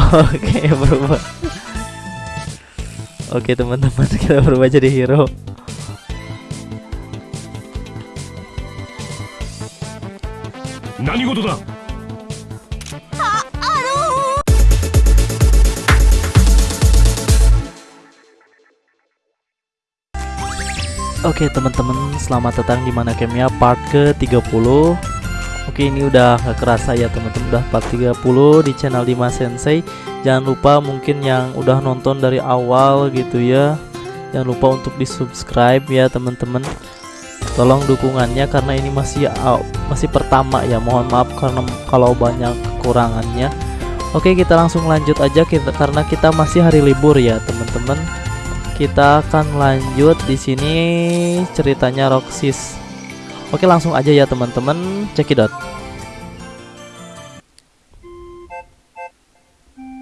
Oke berubah. Oke teman-teman kita berubah jadi hero. Nani 事だ Oke teman-teman selamat datang di mana Kemia part ke 30 Oke ini udah gak kerasa ya teman-teman. Udah part 30 di channel Dima Sensei. Jangan lupa mungkin yang udah nonton dari awal gitu ya. Jangan lupa untuk di subscribe ya teman-teman. Tolong dukungannya karena ini masih masih pertama ya. Mohon maaf karena kalau banyak kekurangannya. Oke kita langsung lanjut aja kita, karena kita masih hari libur ya teman-teman. Kita akan lanjut di sini ceritanya Roxis. Oke, langsung aja ya teman-teman, cekidot.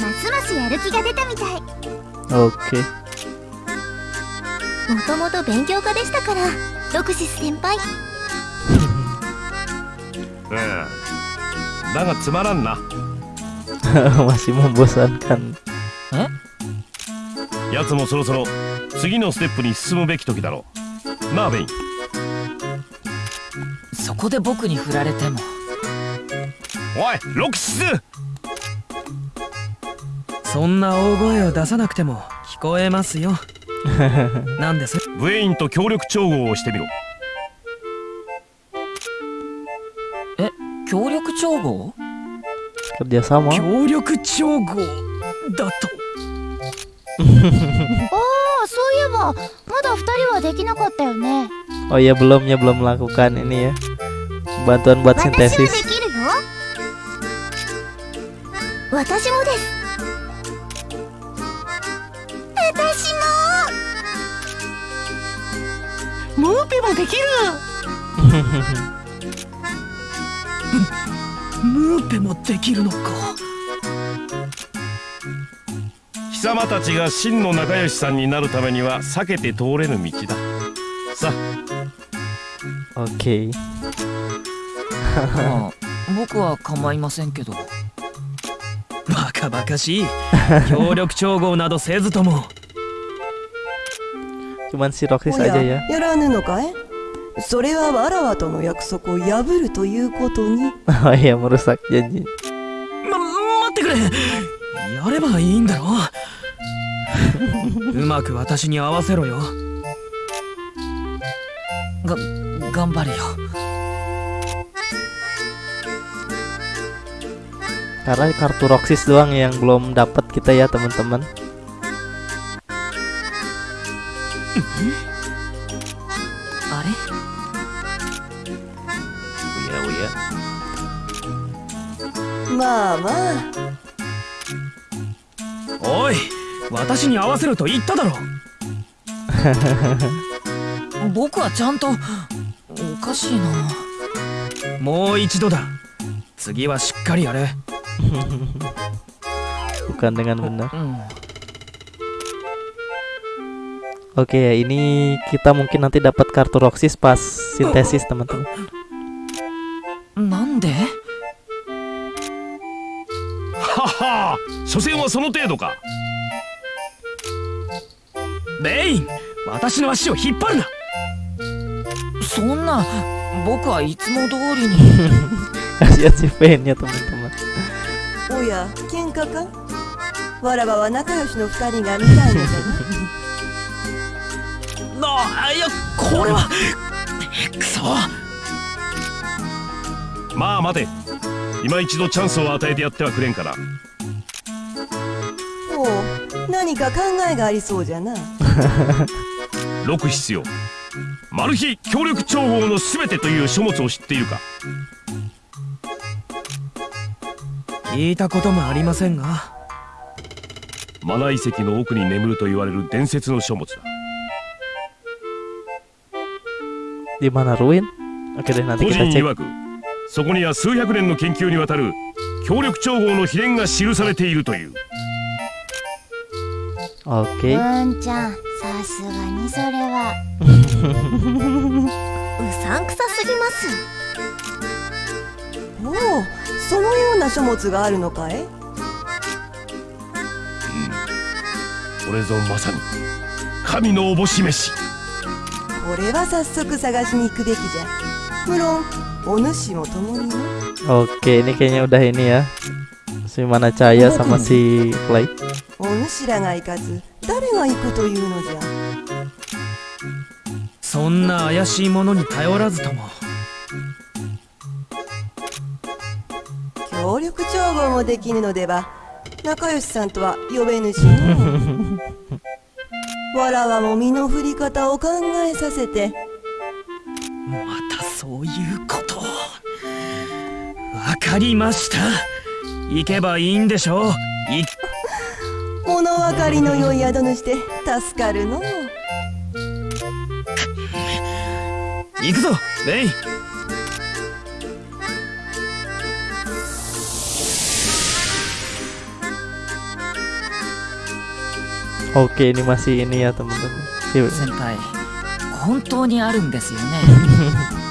ますますやる気が出たみたい.もともと勉強家でしたからロクシス先輩。うんだがつまらんな。masih membosankan. 奴もそろそろ次のステップに進むべき時だろう。なあベイン。そこで僕に振られても。おいロキシスそんな大声を出さなくても聞こえますよ。なんです？ブエインと協力調合をしてみろ。え協力調合？協力調合？だと？ああそういえばまだ二人はできなかったよね。Oh iya belum ya belum melakukan ini ya. Bantuan buat 私はで sintesis. きるよ私もですピもできる。ムーペもできるのか。貴様たちが真の仲良しさんになるためには避けて通れぬ道だ。さ Oke. まあ僕は構いませんけど。バカバカしい。協力調合などせずとも Cuman si Roxis お aja や ya. やらぬのかいそれはわらわとの約束を破るということに Oh iya merusak janji. ま待ってくれやればいいんだろうまく私に合わせろよが頑張るよ Karena kartu Roxis doang yang belum dapat kita ya teman-teman. あれ？おやおや。まあまあ。おい私に合わせろと言っただろ 僕はちゃんとおかしいな。もう一度だ。次はしっかりやれ。Bukan dengan benar. Oke ya ini kita mungkin nanti dapat kartu Roxis pas sintesis teman-teman. なんではは所詮はその程度かレイン私の足を引っ張るなそんな僕はいつも通りに Kasihan si Fen ya teman-teman. おや喧嘩かわらわは仲良しあいやこれはくそ。まあ待て。今一度チャンスを与えてやってはくれんかなほう何か考えがありそうじゃな。6必要。マル秘協力調合の全てという書物を知っているか。聞いたこともありませんが。マナ遺跡の奥に眠ると言われる伝説の書物だ Di mana ruin? Oke deh nanti 個 kita 人 cek. 曰くそこには数百年の研究にわたる協力調合の秘伝が記されているという Oke. うんちゃんさすがにそれはうさんくさすぎますおおそのような書物があるのかい？これぞまさに神のおぼし飯これは早速探しに行くべきじゃ。無論お主も共にな Oke, ini kayaknya udah ini ya. Si sama Clay. お主らが行かず誰が行くというのじゃ。そんな怪しいものに頼らずとも。協力調合もできぬのでは仲良しさんとは呼べぬしの わらわも身の振り方を考えさせて。またそういうこと。わかりました。行けばいいんでしょう。物分かりの良い宿主で助かるの行くぞレイ Oke, ini masih ini ya teman-teman. Iya, iya.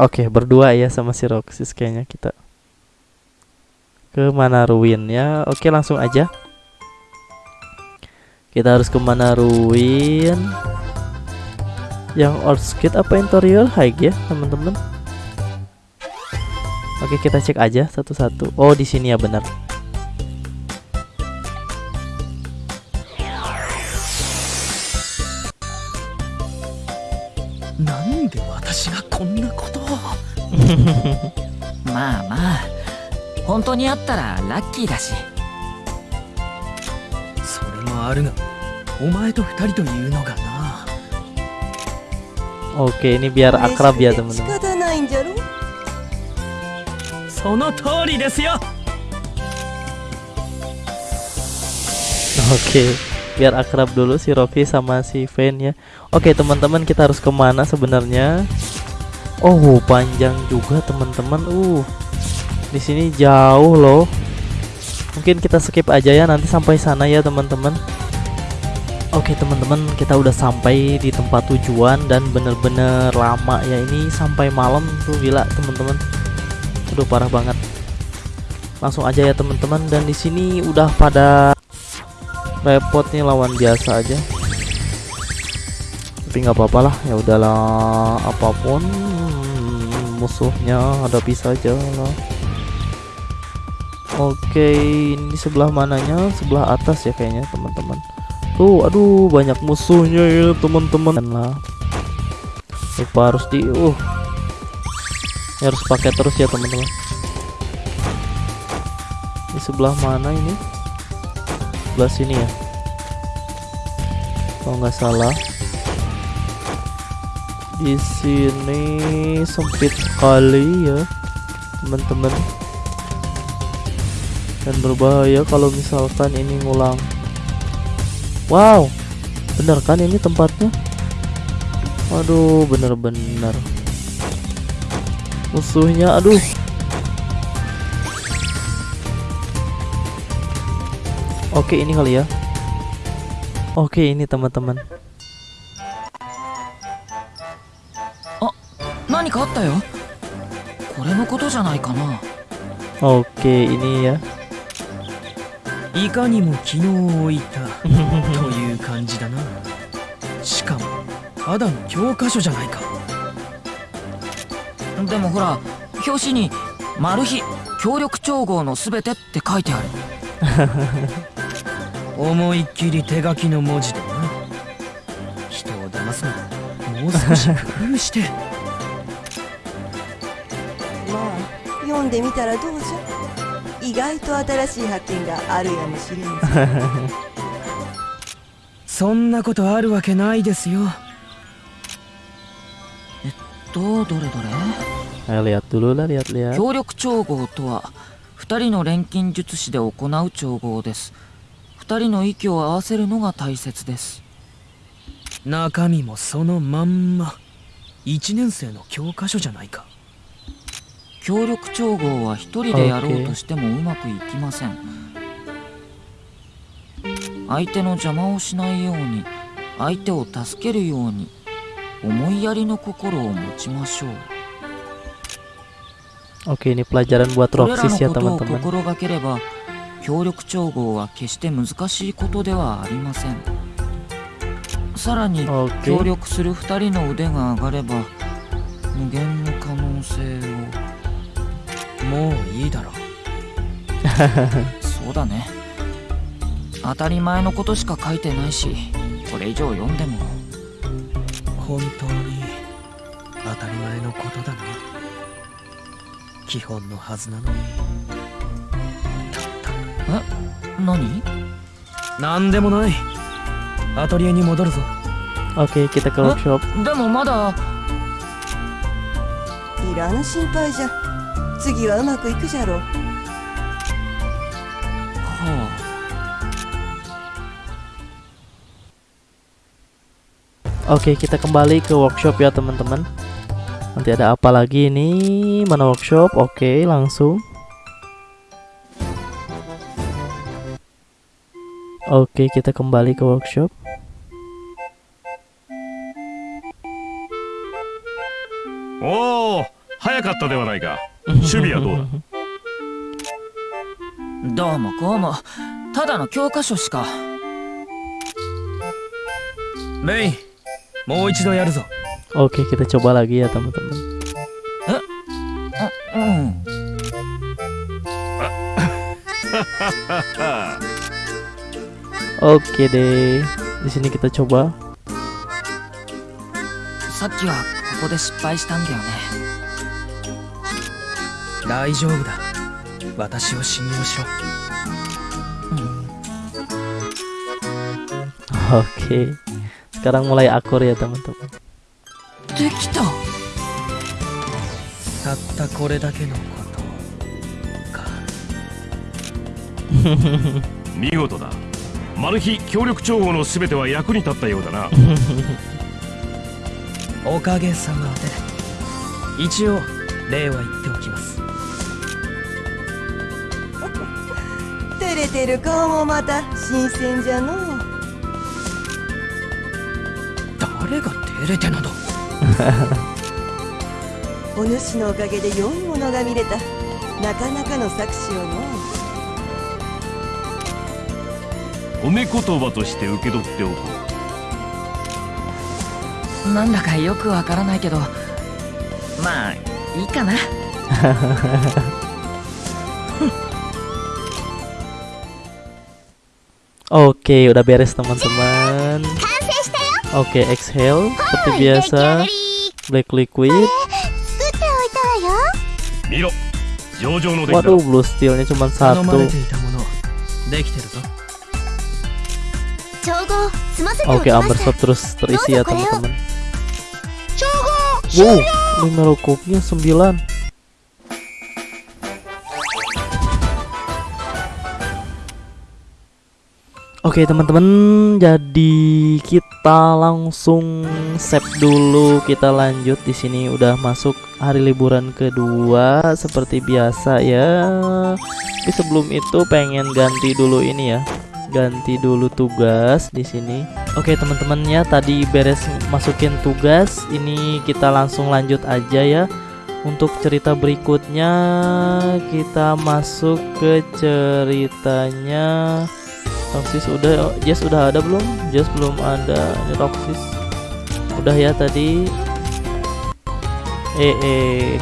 Oke, okay, berdua ya sama si Roxis kayaknya kita. Ke mana ruin ya? Oke, langsung aja. Kita harus ke mana ruin? Yang Orskid apa Interior High ya, teman-teman? Oke, kita cek aja satu-satu. Oh, di sini ya benar. なんで私がこんなことをまあまあ本当にあったらラッキーだしそれもあるがお前と二人というのがな Oke, ini biar akrab ya teman-teman. Oke, biar akrab dulu si Rocky sama si Fen ya. Oke teman-teman, kita harus ke mana sebenarnya? Oh, panjang juga teman-teman. Uh, di sini jauh loh. Mungkin kita skip aja ya nanti sampai sana ya teman-teman. Oke teman-teman, kita udah sampai di tempat tujuan dan bener-bener lama ya. Ini sampai malam tuh gila teman-teman. Aduh parah banget. Langsung aja ya teman-teman. Dan di sini udah pada repot nih lawan biasa aja. Tapi nggak apa-apa lah ya udahlah apa pun musuhnya hadapi saja lah. Oke ini sebelah mananya? Sebelah atas ya kayaknya teman-teman tuh aduh banyak musuhnya ya teman-teman. Lah lupa harus di uh ini harus pakai terus ya teman-teman. Di sebelah mana ini? Sebelah sini ya. Kalau nggak salah. Di sini sempit sekali ya teman-teman. Dan berbahaya kalau misalkan ini ngulang Wow. Bener kan ini tempatnya? Waduh bener-bener. Musuhnya aduh. Oke ini kali ya. Oke ini teman-teman. Oh, Oke ini ya. いかにも昨日置いたという感じだな。しかもただの教科書じゃないか。でもほら表紙に「マル秘協力調合のすべて」って書いてある。思いっきり手書きの文字だな。人を騙すなもう少し工夫して。まあ読んでみたらどうじゃ？意外と新しい発見があるやもしれんぞそんなことあるわけないですよ。とどれどれ？協力調合とは2人の錬金術師で行う調合です。2人の息を合わせるのが大切です。中身もそのまんま。1年生の教科書じゃないか協力調合は1人でやろうとしてもうまくいきません。相手の邪魔をしないように相手を助けるように思いやりの心を持ちましょう。Oke ini pelajaran buat これらの Roxys ya teman-teman. 心がければ協力調合は決して難しいことではありません。さらに協力する2人の腕が上がれば無限の可能性をもういいだろ。う そうだね。当たり前のことしか書いてないしこれ以上読んでも。本当に当たり前のことだな基本のはずなのに。何？なんでもない。アトリエに戻るぞ。Oke kita ke Hah? workshop でもまだ。いらぬ心配じゃ次はうまくいくじゃろうはあ Oke kita kembali ke workshop ya teman-teman Nanti ada apa lagi ini Mana workshop Oke langsung Oke kita kembali ke workshop おお早かったではないか 守備はどうだ？どうもこうもただの教科書しか。レインもう一度やるぞ。Oke kita coba lagi ya teman-teman ううん。Oke deh di sini kita coba さっきはここで失敗したんだよね。大丈夫だ。私を信用しろ。Oke sekarang mulai akur ya teman-teman. できた。たったこれだけのことか見事だ。マル秘協力調合の全ては役に立ったようだな。おかげさまで。一応礼は言っ照れてる顔もまた新鮮じゃの。う誰が照れてなど。お主のおかげで良いものが見れた。なかなかの作詞をの。褒め言葉として受け取っておこう。なんだかよくわからないけど、まあ、いいかな。Oke, udah beres teman-teman. Oke, exhale seperti biasa. Black liquid. Waduh, blue steelnya cuma satu. Oke, amber shot terus terisi ya teman-teman. Wow, lima rokoknya sembilan. Oke teman-teman jadi kita langsung save dulu. Kita lanjut di sini. Udah masuk hari liburan kedua seperti biasa ya. Tapi sebelum itu pengen ganti dulu ini ya. Ganti dulu tugas di sini. Oke teman-teman ya tadi beres masukin tugas. Ini kita langsung lanjut aja ya. Untuk cerita berikutnya kita masuk ke ceritanya Roxys udah Jess udah ada belum? Jess belum ada. Ini Roxys. Udah ya tadi. Eh eh.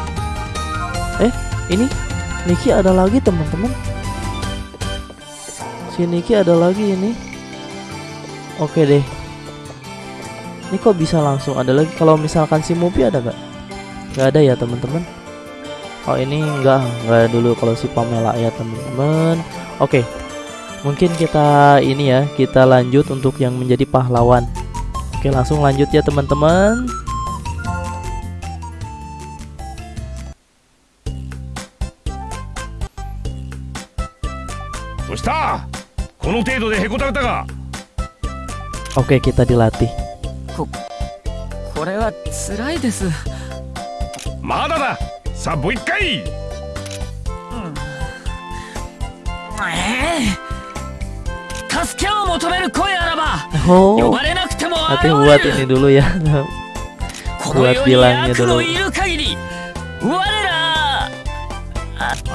Eh, ini Niki ada lagi teman-teman. Si Niki ada lagi ini. Oke deh. Ini kok bisa langsung ada lagi? Kalau misalkan si Mupi ada gak? Gak ada ya teman-teman. Oh ini enggak, enggak dulu kalau si Pamela ya teman-teman. Oke, mungkin kita ini ya kita lanjut untuk yang menjadi pahlawan. Oke langsung lanjut ya teman-teman. Oke kita dilatih. Mada 助けを求める声あらば呼 Oh, ばれなくても ini る。Dulu ya. このに bilangnya 悪の dulu. いる限り我らあ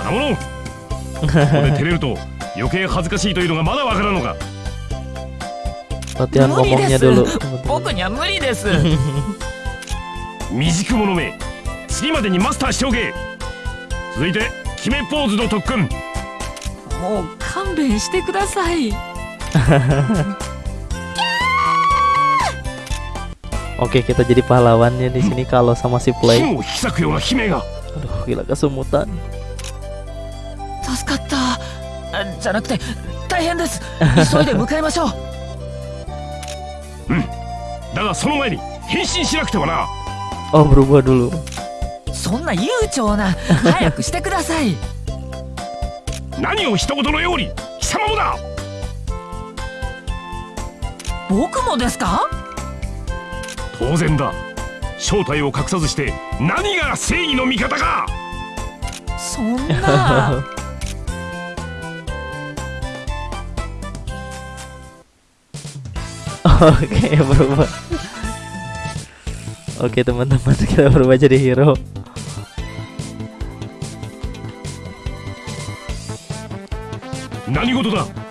なものここで照れると余計恥ずかしいというのがまだわからんのか Latihan 無理 ngomongnya です dulu. 僕には無理です未熟者め次までにマスター Oke, kita jadi pahlawannya di sini kalau sama si Play. Aduh, gila kesemutan. Oh, berubah dulu. Sonna 僕もですか当然だ正体を隠さずして何が正義の味方かそんな Oke, berubah. Oke, teman-teman, kita berubah jadi hero. 何事だ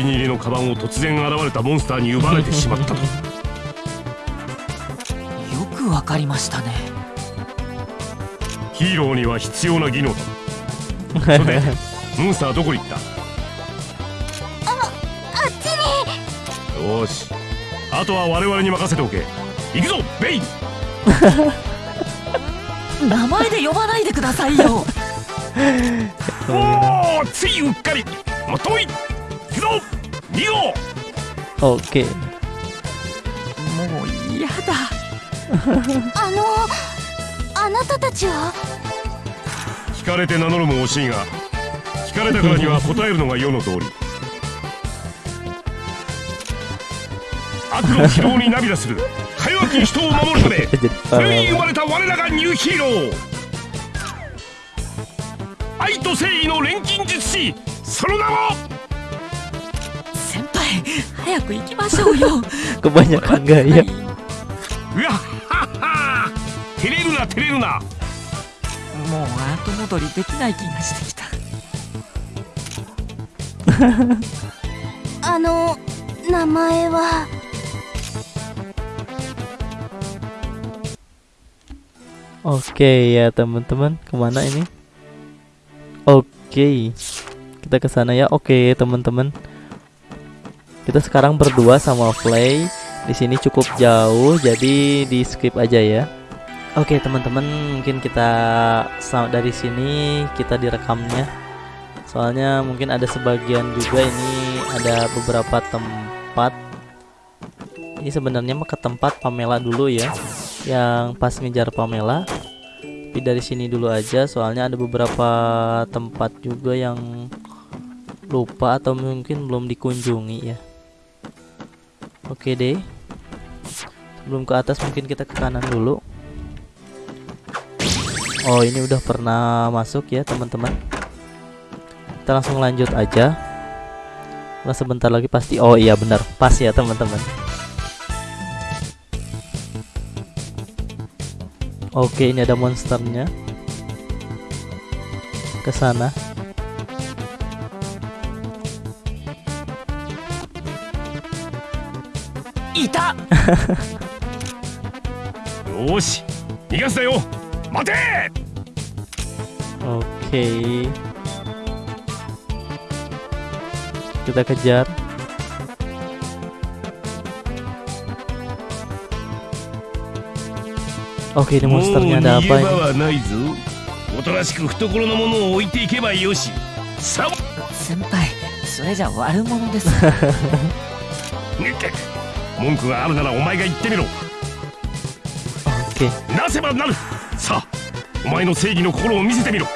気に入りのカバンを突然現れたモンスターに奪われてしまったと。よくわかりましたね。ヒーローには必要な技能だ。それで モンスターどこに行った？あっちに。よーし。あとは我々に任せておけ。行くぞベイ！ン 名前で呼ばないでくださいよ。おおついうっかり。もっとい行くぞ2号 Oke. もう嫌だ あのあなたたちは？聞かれて名乗るも惜しいが聞かれたからには答えるのが世の通り悪の疲労に涙するか弱き人を守るためそれに生.まれた我らがニューヒーロー愛と誠意の錬金術師その名も早く行きましょうよ Kebanyakan gaya. うわっはっは照れるな照れるなもう後戻りできない気がしてきたあの名前は Oke ya teman-teman kemana ini? Oke kita ke sana ya. Oke teman-teman kita sekarang berdua sama Play di sini cukup jauh jadi di skip aja ya. Oke teman-teman mungkin kita dari sini kita direkamnya. Soalnya mungkin ada sebagian juga ini ada beberapa tempat. Ini sebenarnya ke tempat Pamela dulu ya yang pas ngejar Pamela. Tapi dari sini dulu aja soalnya ada beberapa tempat juga yang lupa atau mungkin belum dikunjungi ya oke deh. Sebelum ke atas mungkin kita ke kanan dulu. Oh ini udah pernah masuk ya teman-teman. Kita langsung lanjut aja. Karena sebentar lagi pasti oh iya benar. Pas ya teman-teman. Oke, ini ada monsternya. Ke sana. いたよーし逃がすなよ待て Oke. Kita kejar. Oke, ini monsternya 逃 ada げ apa 場 ini? はないぞおとなしく懐のもの文句があるならお前が言ってみろ。Oke なせばなる。さあお前の正義の心を見せてみろ。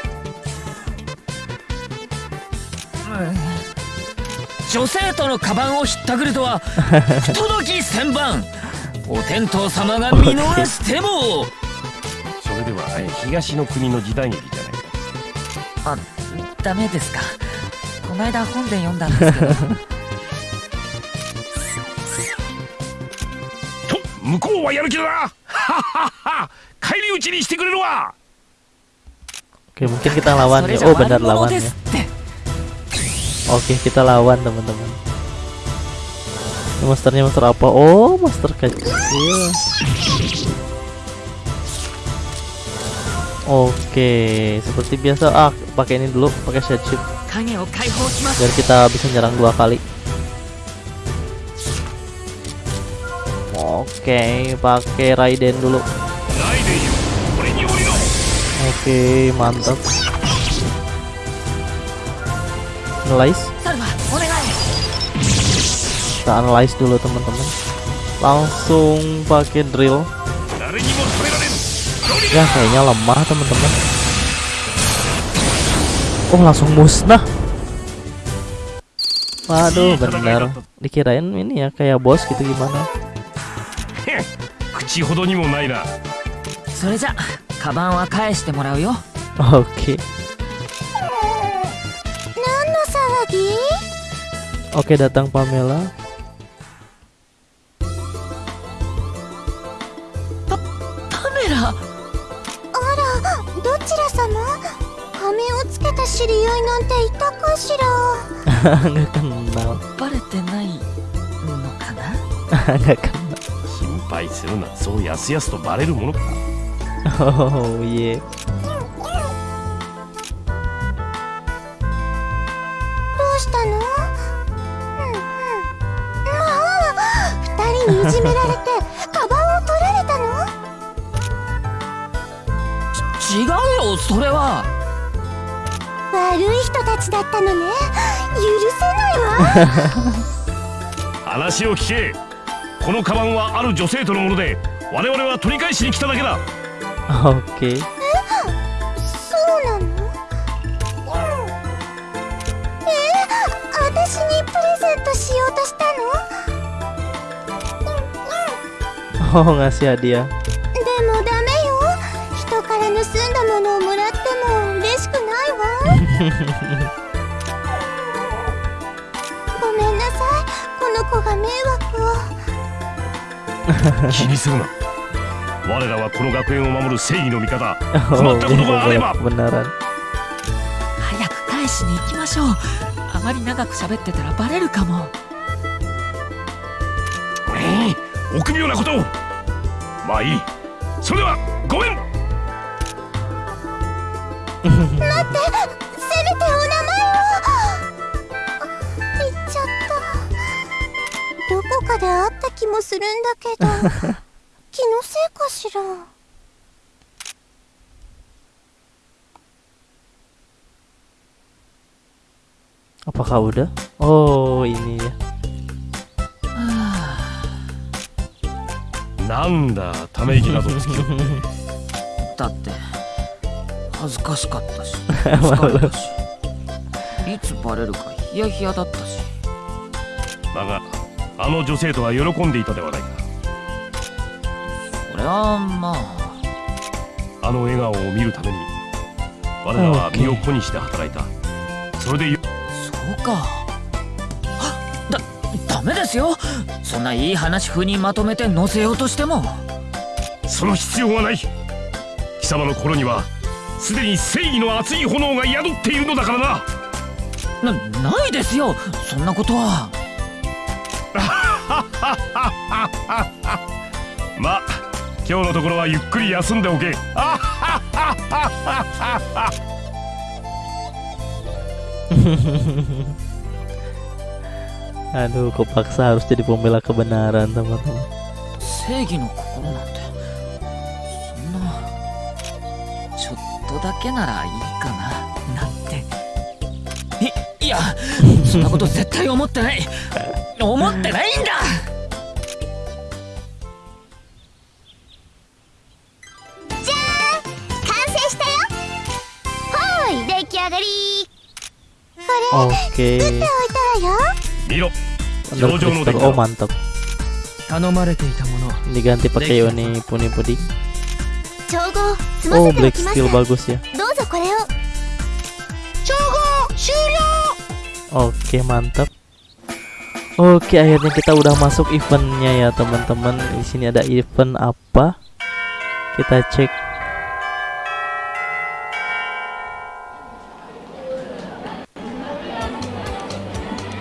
女生徒のカバンをひったくるとは 不届き千番お天道様が見逃しても。それではえ東の国の時代劇じゃないか。あダメですか。この間本で読んだんですけど 向こうはやる気だなはっはっは返り討ちにしてくれるわ Oke mungkin kita lawan それ ya じゃ Oh 悪 benar 者 lawan で ya すって Oke kita lawan teman-teman Ini monsternya monster apa? Oh monster kecil Oke seperti biasa ah pakai ini dulu pakai shade shift 影を解放します biar kita bisa nyerang dua kali Oke, okay, pakai Raiden dulu. Oke, okay, mantap. Analyze. Kita analyze dulu teman-teman. Langsung pakai drill. Ya kayaknya lemah teman-teman. Oh langsung musnah. Waduh bener Dikirain ini ya kayak bos gitu gimana 口ほどにもないな。それじゃカバンは返してもらうよ。Oke 何の騒ぎ？Oke datang Pamela パメラ。あらどちら様？仮面をつけた知り合いなんていたかしら？nggak kenal バレてないのかな？nggak するなそうやすやすとバレるものか。oh iya どうしたの？うんうん。まあ二人にいじめられて カバンを取られたの？違うよそれは。悪い人たちだったのね。許せないわ。話を聞けこのカバンはある女性とのもので我々は取り返しに来ただけだ。oke そうなの？え？私にプレゼントしようとしたの？oh ngasih hadiah 気にするな。我らはこの学園を守る正義の味方。oh 困ったことがあれば。早く返しに行きましょう。あまり長く喋ってたらバレるかも。うん臆病なことを。まあいい。それではごめんもするんだけど 気のせいかしら？apakah udah oh ini ya なんだため息などつきよってだって恥ずかしかったし 疲れたしいつバレるかヒヤヒヤだったしあの女性とは喜んでいたではないか。それはまあ。あの笑顔を見るために我らは身を粉にして働いた。それでよそうか。はだダメですよ。そんないい話風にまとめて載せようとしても。その必要はない。貴様の心にはすでに正義の熱い炎が宿っているのだからな。なないですよ。そんなことは まあ今日のところはゆっくり休んでおけ。あ aduh kepaksa harus jadi pembela kebenaran teman-teman. 正義の心なんて。そんなちょっとだけならいいかな。なんて。いいやそんなこと絶対思ってない思ってないんだ完成したよはーい出来上がり Oke. 置いたらよ見ろ Jojo no crystal. deck. Oh mantap. 頼まれていたもの Diganti pakai Yoni Puni Puding. 調合済ま Oh せておきます skill bagus ya. どうぞこれを調合終了 Oke mantap. Oke akhirnya kita udah masuk eventnya ya teman-teman. Di sini ada event apa? Kita cek.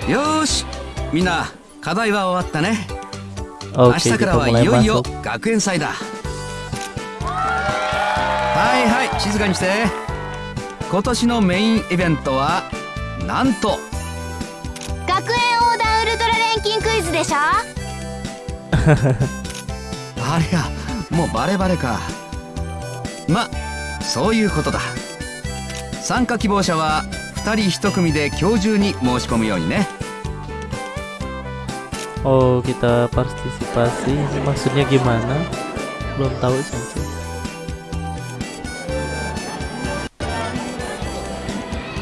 よーしみんな課題は終わったね明 Oke 日か kita らはい mulai よいよ masuk. 学園祭だはいはい静かにして今年のメインイベントはなんと でしょ？ありゃもうバレバレか。まそういうことだ。参加希望者は二人一組で今日中に申し込むようにね。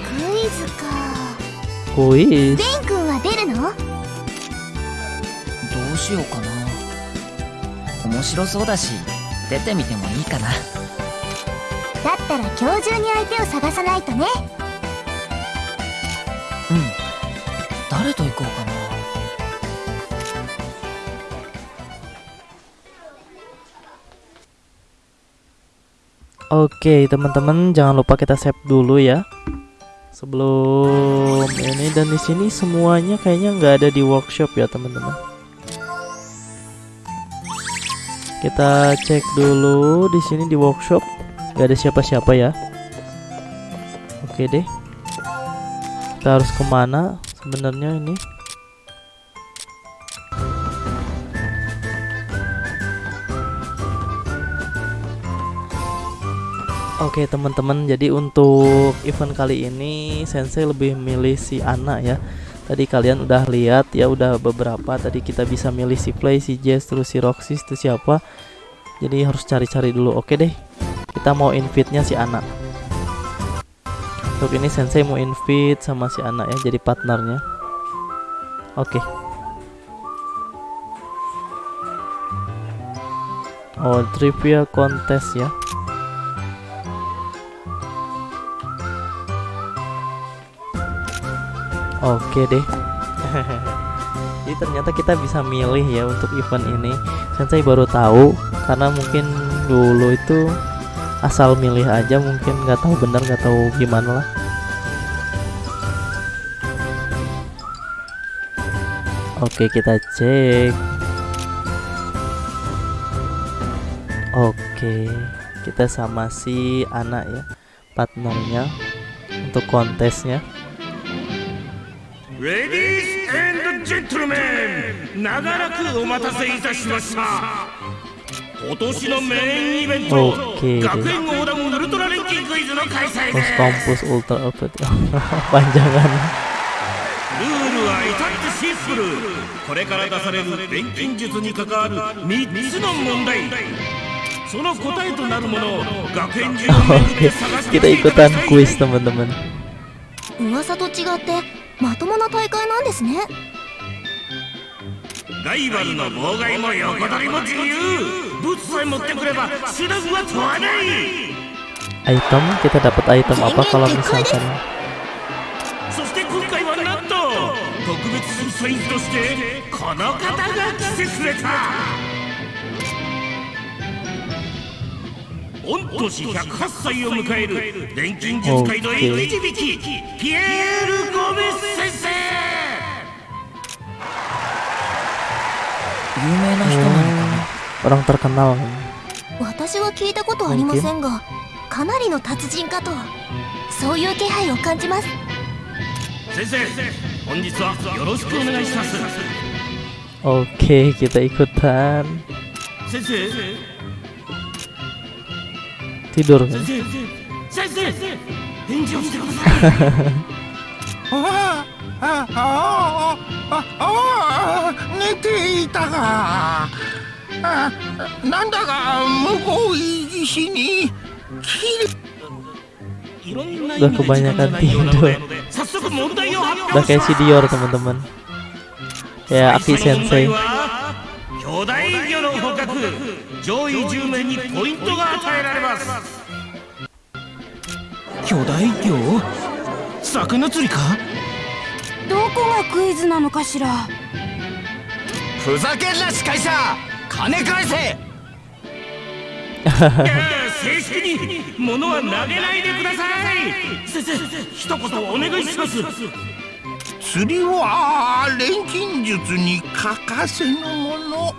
クイズかクイズ しようかな面白そうだし出てみてもいいかなだったら今日中に相手を探さないとねうん誰と行こうかな Oke, teman-teman, jangan lupa kita save dulu ya. Sebelum ini dan di sini semuanya kayaknya nggak ada di workshop ya, teman-teman. Kita cek dulu di sini di workshop nggak ada siapa-siapa ya. Oke deh. Kita harus ke mana sebenarnya ini? Oke teman-teman, jadi untuk event kali ini Sensei lebih milih si Ana ya. Tadi kalian udah lihat ya, udah beberapa. Tadi kita bisa milih si Play, si Jess, terus si Roxy, itu siapa. Jadi harus cari-cari dulu. Oke deh, kita mau invite-nya si Ana. Untuk ini Sensei mau invite sama si Ana ya, jadi partnernya. Oke. Oh, trivia kontes ya. Oke deh. Jadi ternyata kita bisa milih ya untuk event ini. Sensei baru tahu karena mungkin dulu itu asal milih aja mungkin nggak tahu benar nggak tahu gimana lah. Oke kita cek. Oke kita sama si anak ya partnernya untuk kontesnya. レディースジェントルメン長らくお待たせいたしました。今年のメインイベント Oke 学.園横断ウルトラ錬金クイズの開催です。Kampus ultra update panjangan ルールは至ってシンプル。これから出される錬金術に関わる3つの問題。その答えとなるものを学園中を巡って Oke 探して kita きてくだ ikutan さい。teman-teman 噂と違ってまともな大会なんですね。ライバルの妨害も横取りも自由。物さえ持ってくれば手段は問わない。Item? kita dapat item apa kalau misalkan? そして今回はなんと特別審査員としてこの方が来てくれた御年108歳を迎える錬金術界の生き字引ピエール・ゴメス先生。有名な人なのかな？orang terkenal? 私は聞いたことありませんがかなりの達人かと。そういう気配を感じます。先生本日はよろしくお願いします。Oke kita ikutan 先生 tidur. Udah kebanyakan tidur. Udah kayak si Dior teman-teman. Ya Aki Sensei. 上位10名にポイントが与えられます。巨大魚？魚釣りか？どこがクイズなのかしら？ふざけんな司会者！金返せ！正式に物は投げないでください！先生一言お願いします。釣りは錬金術に欠かせぬもの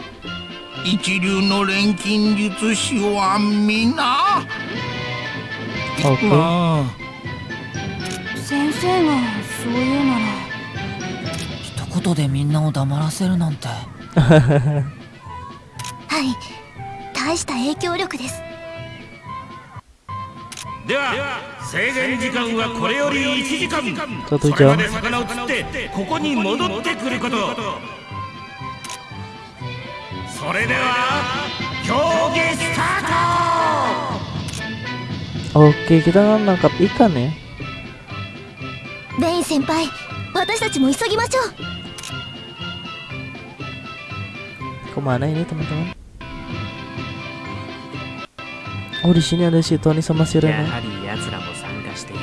一流の錬金術師は皆。Oke あ。先生がそう言うなら。一言でみんなを黙らせるなんて。はい。大した影響力です。では制限時間はこれより1時間。それまで jam 魚を釣ってここに戻ってくることそれでは競技スタート。OK 劇団なんかいいかね？ベイン先輩私たちも急ぎましょう。困らないねたまたま俺死にゃねしとにさませるや奴らも参加している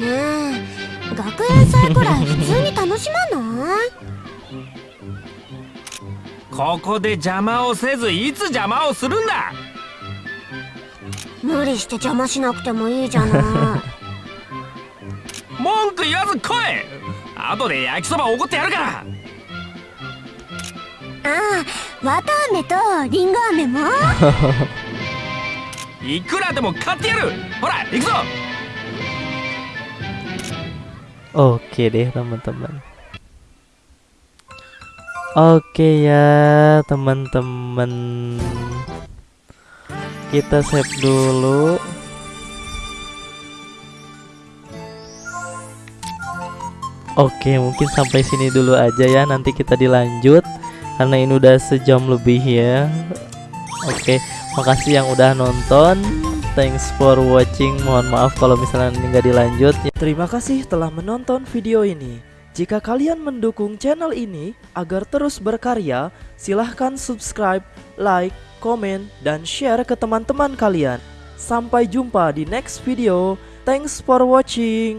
な。ねえ学園祭くらい普通に楽しまない？ここで邪魔をせずいつ邪魔をするんだ？無理して邪魔しなくてもいいじゃない。文句言わず来い！後で焼きそばおごってやるから！ああ綿飴とリンゴ飴も？いくらでも買ってやる！ほら行くぞ！Oke deh teman-teman Oke ya teman-teman. Kita save dulu. Oke mungkin sampai sini dulu aja ya. Nanti kita dilanjut Karena ini udah sejam lebih ya. Oke makasih yang udah nonton. Thanks for watching. Mohon maaf kalau misalnya ini nggak dilanjut. Terima kasih telah menonton video ini Jika kalian mendukung channel ini agar terus berkarya Silahkan subscribe, like, komen, dan share ke teman-teman kalian. Sampai jumpa di next video. Thanks for watching